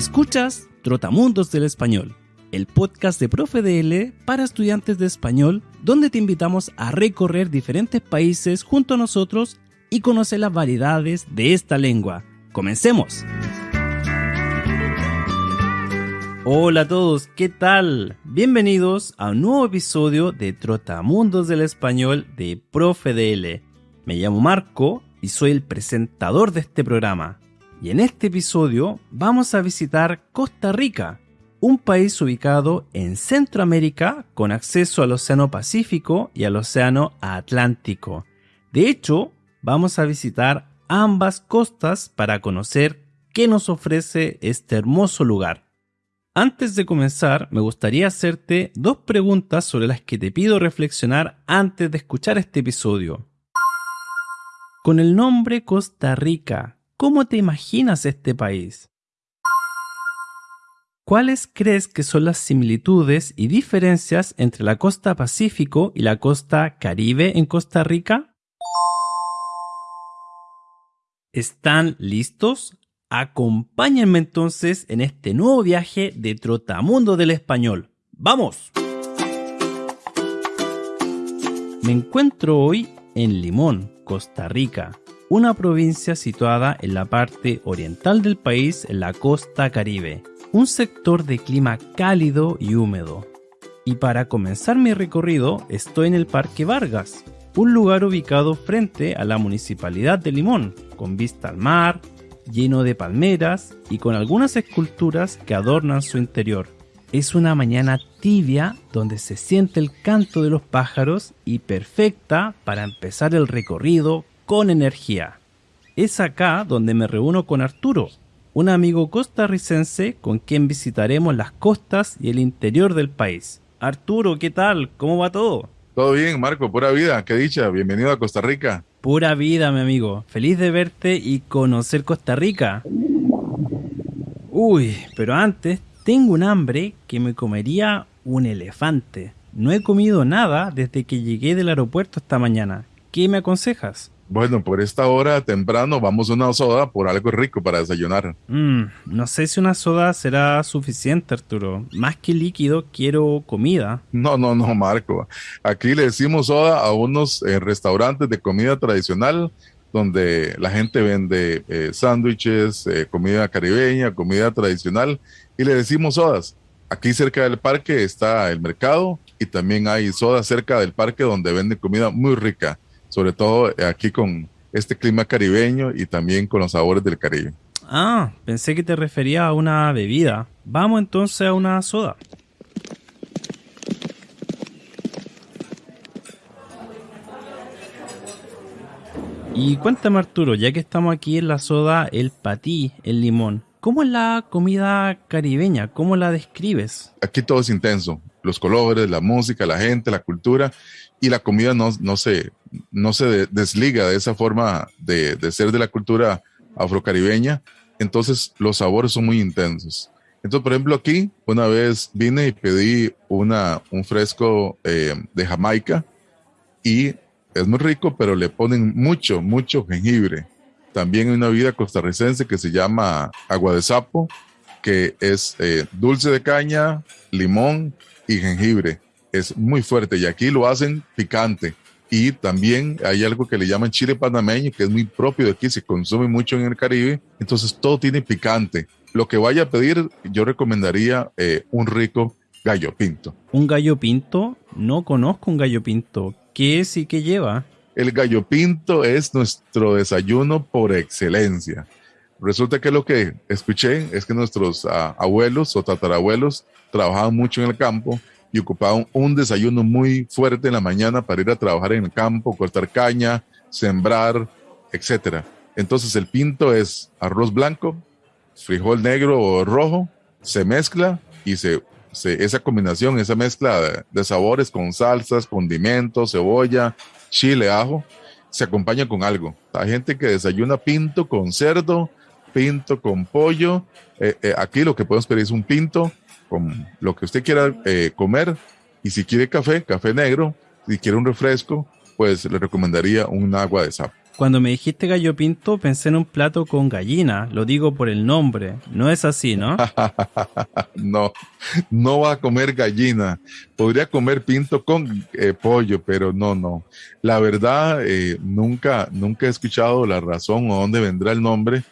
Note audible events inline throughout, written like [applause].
Escuchas Trotamundos del Español, el podcast de Profe DL para estudiantes de español, donde te invitamos a recorrer diferentes países junto a nosotros y conocer las variedades de esta lengua. ¡Comencemos! Hola a todos, ¿qué tal? Bienvenidos a un nuevo episodio de Trotamundos del Español de Profe DL. Me llamo Marco y soy el presentador de este programa. Y en este episodio vamos a visitar Costa Rica, un país ubicado en Centroamérica con acceso al Océano Pacífico y al Océano Atlántico. De hecho, vamos a visitar ambas costas para conocer qué nos ofrece este hermoso lugar. Antes de comenzar, me gustaría hacerte dos preguntas sobre las que te pido reflexionar antes de escuchar este episodio. Con el nombre Costa Rica, ¿cómo te imaginas este país? ¿Cuáles crees que son las similitudes y diferencias entre la costa Pacífico y la costa Caribe en Costa Rica? ¿Están listos? Acompáñenme entonces en este nuevo viaje de Trotamundo del Español. ¡Vamos! Me encuentro hoy en Limón, Costa Rica, una provincia situada en la parte oriental del país en la costa caribe, un sector de clima cálido y húmedo. Y para comenzar mi recorrido estoy en el Parque Vargas, un lugar ubicado frente a la municipalidad de Limón, con vista al mar, lleno de palmeras y con algunas esculturas que adornan su interior. Es una mañana tibia donde se siente el canto de los pájaros y perfecta para empezar el recorrido con energía. Es acá donde me reúno con Arturo, un amigo costarricense con quien visitaremos las costas y el interior del país. Arturo, ¿qué tal? ¿Cómo va todo? Todo bien, Marco, pura vida, qué dicha, bienvenido a Costa Rica. Pura vida, mi amigo. Feliz de verte y conocer Costa Rica. Uy, pero antes tengo un hambre que me comería un elefante. No he comido nada desde que llegué del aeropuerto esta mañana. ¿Qué me aconsejas? Bueno, por esta hora temprano vamos a una soda por algo rico para desayunar. Mm, no sé si una soda será suficiente, Arturo. Más que líquido, quiero comida. No, no, no, Marco. Aquí le decimos soda a unos eh, restaurantes de comida tradicional donde la gente vende eh, sándwiches, eh, comida caribeña, comida tradicional y le decimos sodas. Aquí cerca del parque está el mercado y también hay sodas cerca del parque donde venden comida muy rica, sobre todo aquí con este clima caribeño y también con los sabores del Caribe. Ah, pensé que te refería a una bebida. Vamos entonces a una soda. Y cuéntame Arturo, ya que estamos aquí en la soda, el patí, el limón, ¿Cómo es la comida caribeña? ¿Cómo la describes? Aquí todo es intenso. Los colores, la música, la gente, la cultura y la comida no, no, se, no se desliga de esa forma de, de ser de la cultura afrocaribeña. Entonces los sabores son muy intensos. Entonces, por ejemplo, aquí una vez vine y pedí una, un fresco eh, de Jamaica y es muy rico, pero le ponen mucho, mucho jengibre. También hay una bebida costarricense que se llama agua de sapo, que es eh, dulce de caña, limón y jengibre. Es muy fuerte y aquí lo hacen picante. Y también hay algo que le llaman chile panameño, que es muy propio de aquí, se consume mucho en el Caribe. Entonces todo tiene picante. Lo que vaya a pedir, yo recomendaría eh, un rico gallo pinto. ¿Un gallo pinto? No conozco un gallo pinto. ¿Qué es y lleva? El gallo pinto es nuestro desayuno por excelencia. Resulta que lo que escuché es que nuestros ah, abuelos o tatarabuelos trabajaban mucho en el campo y ocupaban un desayuno muy fuerte en la mañana para ir a trabajar en el campo, cortar caña, sembrar, etc. Entonces el pinto es arroz blanco, frijol negro o rojo, se mezcla y se, esa combinación, esa mezcla de, de sabores con salsas, condimentos, cebolla, chile, ajo, se acompaña con algo. Hay gente que desayuna pinto con cerdo, pinto con pollo. Eh, eh, aquí lo que podemos pedir es un pinto con lo que usted quiera eh, comer. Y si quiere café, café negro. Si quiere un refresco, pues le recomendaría un agua de sapo. Cuando me dijiste gallo pinto pensé en un plato con gallina, lo digo por el nombre, no es así, ¿no? [laughs] no, no va a comer gallina, podría comer pinto con eh, pollo, pero no, no. La verdad, eh, nunca, nunca he escuchado la razón o dónde vendrá el nombre,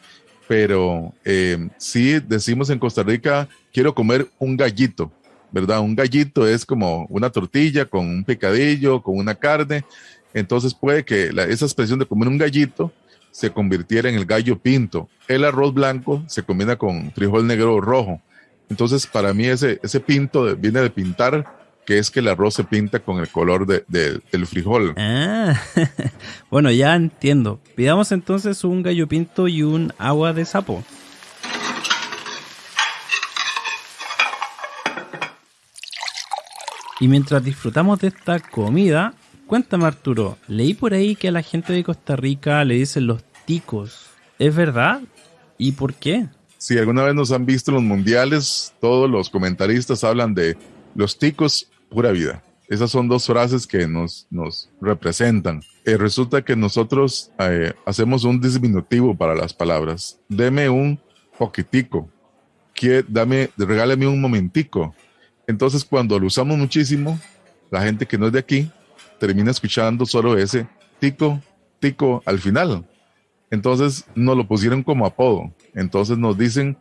pero eh, sí decimos en Costa Rica, quiero comer un gallito, ¿verdad? Un gallito es como una tortilla con un picadillo, con una carne entonces puede que esa expresión de comer un gallito se convirtiera en el gallo pinto. El arroz blanco se combina con frijol negro o rojo. Entonces, para mí ese, ese pinto viene de pintar, que es que el arroz se pinta con el color del frijol. Ah, [laughs] bueno, ya entiendo. Pidamos entonces un gallo pinto y un agua de sapo. Y mientras disfrutamos de esta comida, Cuéntame Arturo, leí por ahí que a la gente de Costa Rica le dicen los ticos. ¿Es verdad? ¿Y por qué? Si alguna vez nos han visto en los mundiales, todos los comentaristas hablan de los ticos, pura vida. Esas son dos frases que nos, nos representan. Eh, resulta que nosotros eh, hacemos un disminutivo para las palabras. Deme un poquitico. Que, dame, regáleme un momentico. Entonces, cuando lo usamos muchísimo, la gente que no es de aquí termina escuchando solo ese tico, tico al final. Entonces nos lo pusieron como apodo. Entonces nos dicen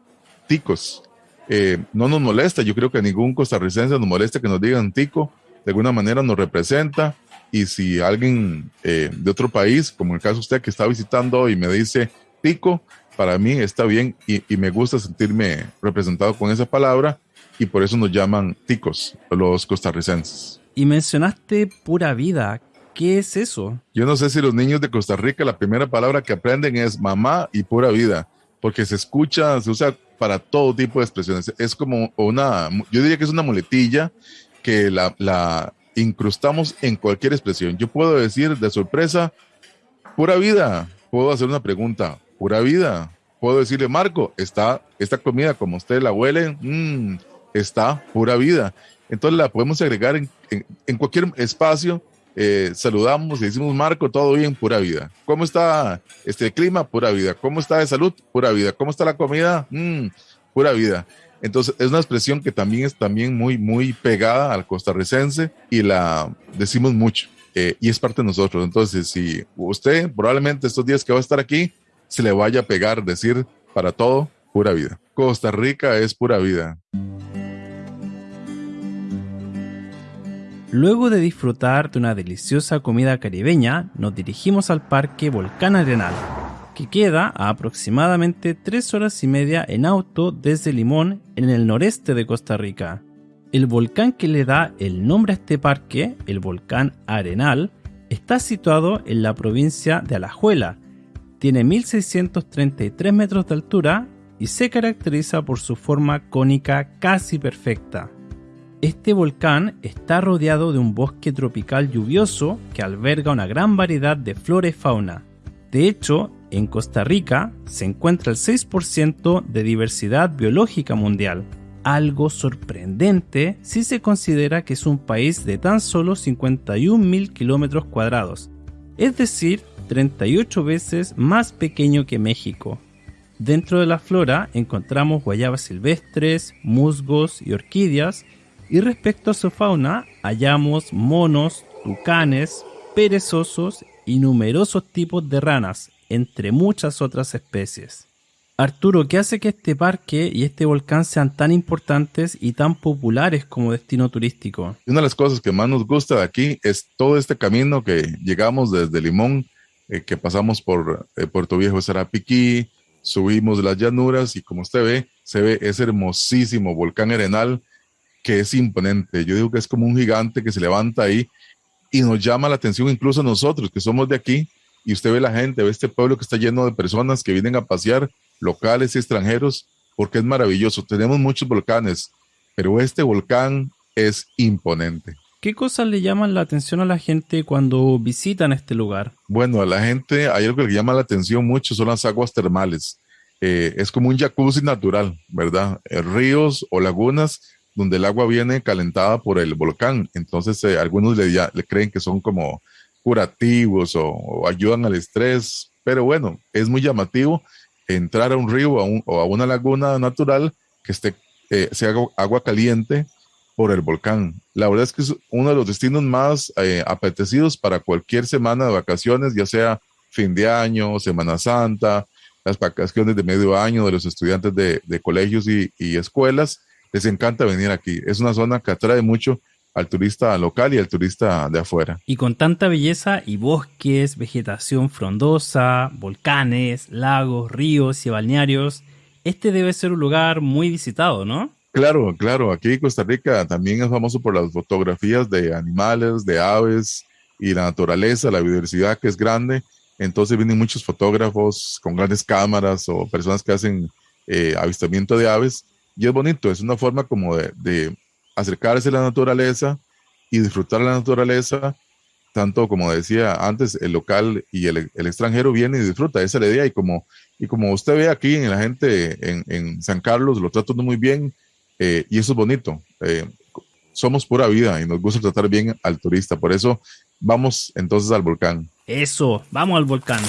ticos. Eh, no nos molesta, yo creo que ningún costarricense nos molesta que nos digan tico. De alguna manera nos representa. Y si alguien eh, de otro país, como el caso usted que está visitando y me dice tico, para mí está bien y me gusta sentirme representado con esa palabra y por eso nos llaman ticos los costarricenses. Y mencionaste pura vida. ¿Qué es eso? Yo no sé si los niños de Costa Rica la primera palabra que aprenden es mamá y pura vida, porque se escucha, se usa para todo tipo de expresiones. Es como una, yo diría que es una muletilla que la, incrustamos en cualquier expresión. Yo puedo decir de sorpresa, pura vida. Puedo hacer una pregunta, pura vida. Puedo decirle, Marco, está esta comida como usted la huele, mm, está pura vida. Entonces la podemos agregar en, en, cualquier espacio. Eh, saludamos y decimos, Marco, todo bien, pura vida. ¿Cómo está este clima? Pura vida. ¿Cómo está de salud? Pura vida. ¿Cómo está la comida? Mm, pura vida. Entonces es una expresión que también es también muy, muy pegada al costarricense y la decimos mucho eh, y es parte de nosotros. Entonces, si usted probablemente estos días que va a estar aquí, se le vaya a pegar decir para todo, pura vida. Costa Rica es pura vida. Luego de disfrutar de una deliciosa comida caribeña, nos dirigimos al Parque Volcán Arenal, que queda a aproximadamente 3 horas y media en auto desde Limón, en el noreste de Costa Rica. El volcán que le da el nombre a este parque, el volcán Arenal, está situado en la provincia de Alajuela, tiene 1633 metros de altura y se caracteriza por su forma cónica casi perfecta. Este volcán está rodeado de un bosque tropical lluvioso que alberga una gran variedad de flora y fauna. De hecho, en Costa Rica se encuentra el 6% de diversidad biológica mundial, algo sorprendente si se considera que es un país de tan solo 51.000 kilómetros cuadrados, es decir, 38 veces más pequeño que México. Dentro de la flora encontramos guayabas silvestres, musgos y orquídeas, y respecto a su fauna, hallamos monos, tucanes, perezosos y numerosos tipos de ranas, entre muchas otras especies. Arturo, ¿qué hace que este parque y este volcán sean tan importantes y tan populares como destino turístico? Una de las cosas que más nos gusta de aquí es todo este camino que llegamos desde Limón, eh, que pasamos por eh, Puerto Viejo, Sarapiquí, subimos las llanuras y como usted ve, se ve ese hermosísimo volcán Arenal que es imponente. Yo digo que es como un gigante que se levanta ahí y nos llama la atención incluso a nosotros que somos de aquí y usted ve la gente, ve este pueblo que está lleno de personas que vienen a pasear, locales y extranjeros, porque es maravilloso. Tenemos muchos volcanes, pero este volcán es imponente. ¿Qué cosas le llaman la atención a la gente cuando visitan este lugar? Bueno, a la gente hay algo que le llama la atención mucho, son las aguas termales. Eh, es como un jacuzzi natural, ¿verdad? Eh, ríos o lagunas donde el agua viene calentada por el volcán. Entonces, eh, algunos le, le, creen que son como curativos o, ayudan al estrés, pero bueno, es muy llamativo entrar a un río o a, una laguna natural que esté, eh, sea agua caliente por el volcán. La verdad es que es uno de los destinos más eh, apetecidos para cualquier semana de vacaciones, ya sea fin de año, Semana Santa, las vacaciones de medio año de los estudiantes de, colegios y, escuelas. Les encanta venir aquí. Es una zona que atrae mucho al turista local y al turista de afuera. Y con tanta belleza y bosques, vegetación frondosa, volcanes, lagos, ríos y balnearios, este debe ser un lugar muy visitado, ¿no? Claro, claro. Aquí Costa Rica también es famoso por las fotografías de animales, de aves y la naturaleza, la biodiversidad que es grande. Entonces vienen muchos fotógrafos con grandes cámaras o personas que hacen eh, avistamiento de aves. Y es bonito, es una forma como de, acercarse a la naturaleza y disfrutar la naturaleza, tanto como decía antes, el local y el, extranjero viene y disfruta, esa es la idea. Y como, y como usted ve aquí en la gente en, en San Carlos, lo tratan muy bien eh, y eso es bonito. Eh, somos pura vida y nos gusta tratar bien al turista. Por eso vamos entonces al volcán. Eso, vamos al volcán.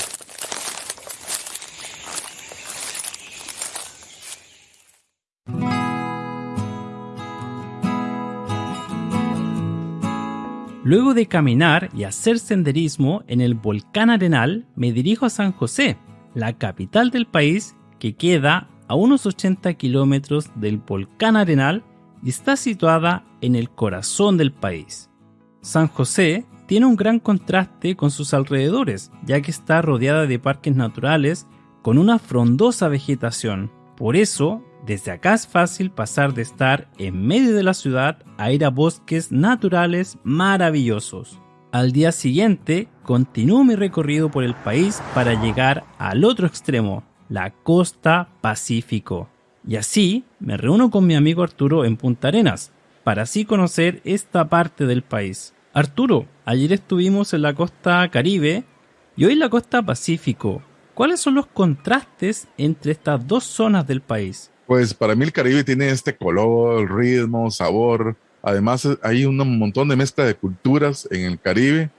Luego de caminar y hacer senderismo en el volcán Arenal, me dirijo a San José, la capital del país que queda a unos 80 kilómetros del volcán Arenal y está situada en el corazón del país. San José tiene un gran contraste con sus alrededores, ya que está rodeada de parques naturales con una frondosa vegetación. Por eso, desde acá es fácil pasar de estar en medio de la ciudad a ir a bosques naturales maravillosos. Al día siguiente, continúo mi recorrido por el país para llegar al otro extremo, la costa Pacífico. Y así me reúno con mi amigo Arturo en Punta Arenas, para así conocer esta parte del país. Arturo, ayer estuvimos en la costa Caribe y hoy en la costa Pacífico. ¿Cuáles son los contrastes entre estas dos zonas del país? Pues para mí el Caribe tiene este color, ritmo, sabor. Además hay un montón de mezcla de culturas en el Caribe.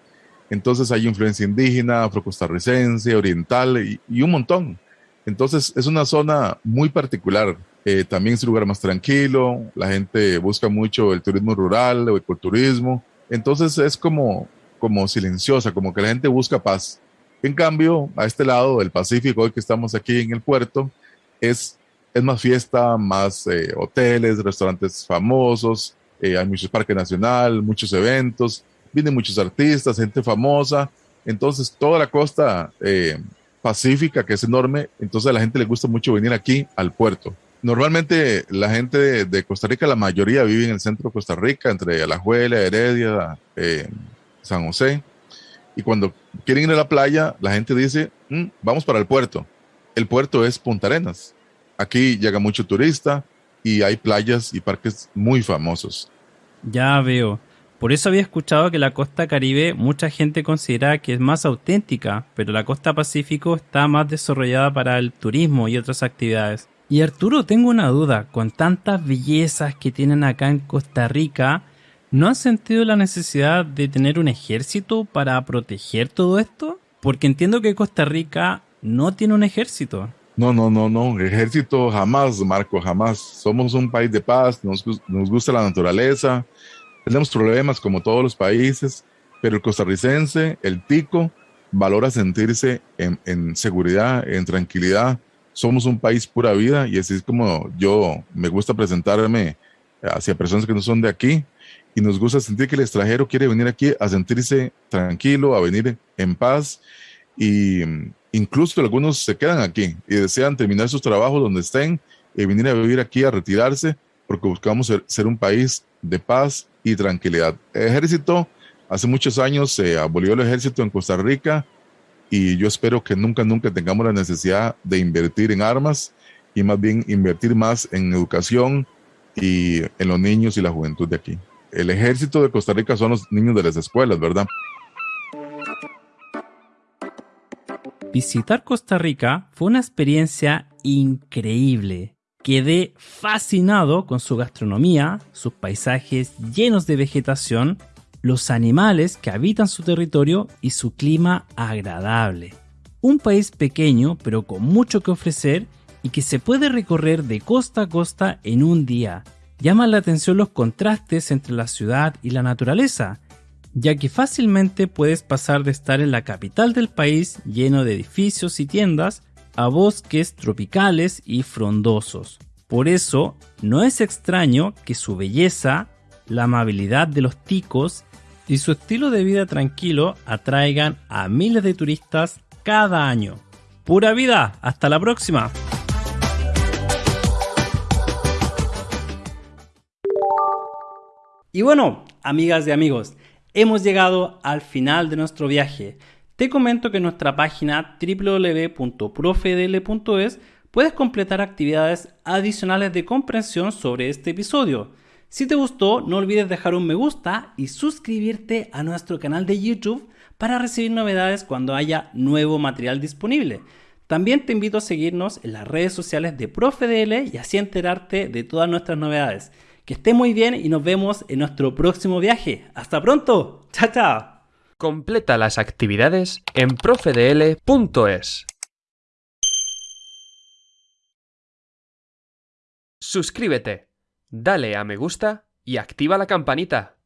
Entonces hay influencia indígena, afrocostarricense, oriental y un montón. Entonces es una zona muy particular. Eh, también es un lugar más tranquilo, la gente busca mucho el turismo rural o el ecoturismo. Entonces es como, como silenciosa, como que la gente busca paz. En cambio, a este lado del Pacífico, hoy que estamos aquí en el puerto, es, es más fiesta, más eh, hoteles, restaurantes famosos, eh, hay muchos parques nacional, muchos eventos, vienen muchos artistas, gente famosa. Entonces, toda la costa pacífica, que es enorme, entonces a la gente le gusta mucho venir aquí al puerto. Normalmente la gente de, Costa Rica, la mayoría vive en el centro de Costa Rica, entre Alajuela, Heredia, eh, San José. Y cuando quieren ir a la playa, la gente dice, mm, vamos para el puerto. El puerto es Punta Arenas. Aquí llega mucho turista y hay playas y parques muy famosos. Ya veo. Por eso había escuchado que la costa caribe mucha gente considera que es más auténtica, pero la costa pacífico está más desarrollada para el turismo y otras actividades. Y Arturo, tengo una duda, con tantas bellezas que tienen acá en Costa Rica, ¿no han sentido la necesidad de tener un ejército para proteger todo esto? Porque entiendo que Costa Rica no tiene un ejército. No, no, no, no, ejército jamás, Marco, jamás. Somos un país de paz, nos, nos gusta la naturaleza, tenemos problemas como todos los países, pero el costarricense, el tico, valora sentirse en, seguridad, en tranquilidad. Somos un país pura vida y así es como yo me gusta presentarme hacia personas que no son de aquí y nos gusta sentir que el extranjero quiere venir aquí a sentirse tranquilo, a venir en paz y incluso algunos se quedan aquí y desean terminar sus trabajos donde estén y venir a vivir aquí, a retirarse, porque buscamos ser un país de paz y tranquilidad. ejército, hace muchos años se abolió el ejército en Costa Rica y yo espero que nunca, nunca tengamos la necesidad de invertir en armas y más bien invertir más en educación y en los niños y la juventud de aquí. El ejército de Costa Rica son los niños de las escuelas, ¿verdad? Visitar Costa Rica fue una experiencia increíble. Quedé fascinado con su gastronomía, sus paisajes llenos de vegetación los animales que habitan su territorio y su clima agradable. Un país pequeño pero con mucho que ofrecer y que se puede recorrer de costa a costa en un día. Llaman la atención los contrastes entre la ciudad y la naturaleza, ya que fácilmente puedes pasar de estar en la capital del país lleno de edificios y tiendas a bosques tropicales y frondosos. Por eso, no es extraño que su belleza, la amabilidad de los ticos y su estilo de vida tranquilo atraigan a miles de turistas cada año. Pura vida, hasta la próxima. Y bueno, amigas y amigos, hemos llegado al final de nuestro viaje. Te comento que en nuestra página www.profedl.es puedes completar actividades adicionales de comprensión sobre este episodio. Si te gustó, no olvides dejar un me gusta y suscribirte a nuestro canal de YouTube para recibir novedades cuando haya nuevo material disponible. También te invito a seguirnos en las redes sociales de ProfeDL y así enterarte de todas nuestras novedades. Que esté muy bien y nos vemos en nuestro próximo viaje. ¡Hasta pronto! ¡Chao, chao! Completa las actividades en profedl.es. Suscríbete, dale a me gusta y activa la campanita.